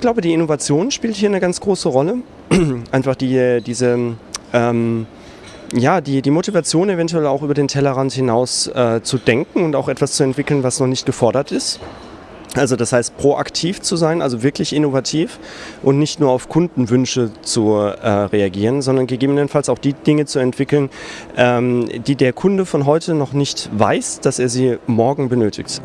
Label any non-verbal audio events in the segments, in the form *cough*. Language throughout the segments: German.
glaube, die Innovation spielt hier eine ganz große Rolle. *clears throat* Einfach die, diese, ähm, ja, die, die Motivation eventuell auch über den Tellerrand hinaus äh, zu denken und auch etwas zu entwickeln, was noch nicht gefordert ist. Also das heißt, proaktiv zu sein, also wirklich innovativ und nicht nur auf Kundenwünsche zu äh, reagieren, sondern gegebenenfalls auch die Dinge zu entwickeln, ähm, die der Kunde von heute noch nicht weiß, dass er sie morgen benötigt.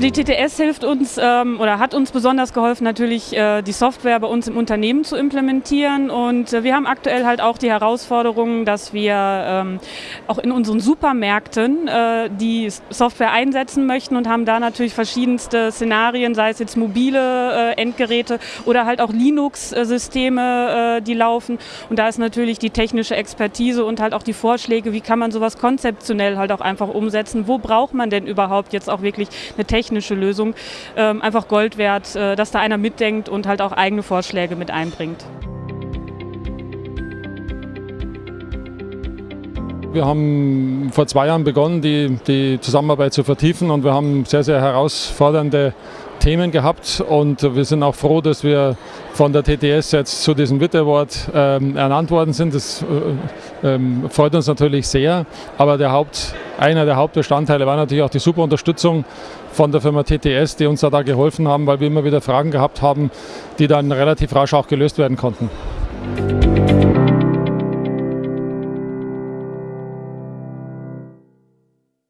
Die TTS hilft uns ähm, oder hat uns besonders geholfen, natürlich äh, die Software bei uns im Unternehmen zu implementieren. Und äh, wir haben aktuell halt auch die Herausforderung, dass wir ähm, auch in unseren Supermärkten äh, die Software einsetzen möchten und haben da natürlich verschiedenste Szenarien, sei es jetzt mobile Endgeräte oder halt auch Linux-Systeme, die laufen. Und da ist natürlich die technische Expertise und halt auch die Vorschläge, wie kann man sowas konzeptionell halt auch einfach umsetzen. Wo braucht man denn überhaupt jetzt auch wirklich eine technische technische Lösung ähm, einfach Gold wert, äh, dass da einer mitdenkt und halt auch eigene Vorschläge mit einbringt. Wir haben vor zwei Jahren begonnen, die, die Zusammenarbeit zu vertiefen und wir haben sehr, sehr herausfordernde Themen gehabt und wir sind auch froh, dass wir von der TTS jetzt zu diesem WIT Award ähm, ernannt worden sind. Das äh, ähm, freut uns natürlich sehr, aber der Haupt, einer der Hauptbestandteile war natürlich auch die super Unterstützung von der Firma TTS, die uns da, da geholfen haben, weil wir immer wieder Fragen gehabt haben, die dann relativ rasch auch gelöst werden konnten.